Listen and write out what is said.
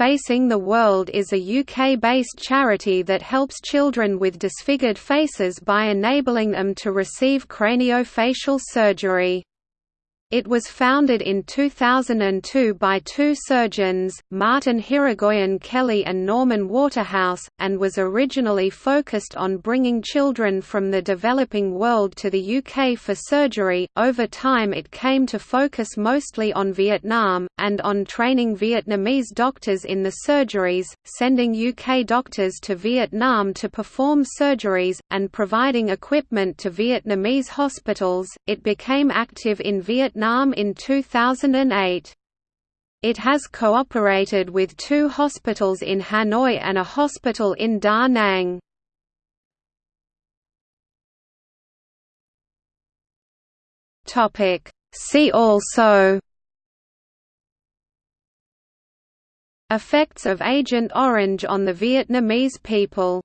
Facing the World is a UK-based charity that helps children with disfigured faces by enabling them to receive craniofacial surgery. It was founded in 2002 by two surgeons, Martin Hirigoyen Kelly and Norman Waterhouse, and was originally focused on bringing children from the developing world to the UK for surgery. Over time, it came to focus mostly on Vietnam, and on training Vietnamese doctors in the surgeries, sending UK doctors to Vietnam to perform surgeries, and providing equipment to Vietnamese hospitals. It became active in Vietnam Vietnam in 2008. It has cooperated with two hospitals in Hanoi and a hospital in Da Nang. See also Effects of Agent Orange on the Vietnamese people